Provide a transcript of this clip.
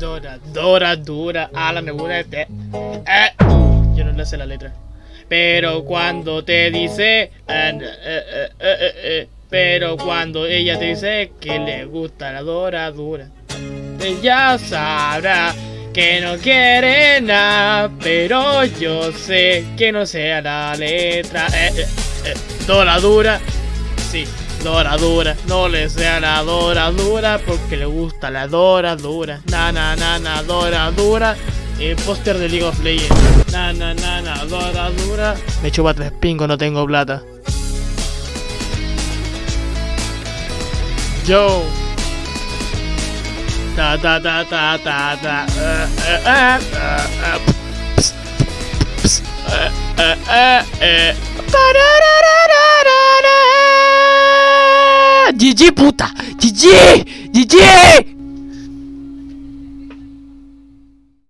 Dora, Dora, dura, ala me gusta este. Eh, yo no le sé la letra. Pero cuando te dice, eh, eh, eh, pero cuando ella te dice que le gusta la Dora dura, ella sabrá que no quiere nada, pero yo sé que no sea la letra. Dora dura, sí, Dora dura, no le sea la Dora dura porque le gusta la Dora dura. Na na na na Dora dura. El póster de League of Legends. Na na na na Dora dura. Me chupa tres pingos, no tengo plata. Yo. Ta ta ta ta ta ta. Eh, eh, eh, Cici buta. Cici, Cici.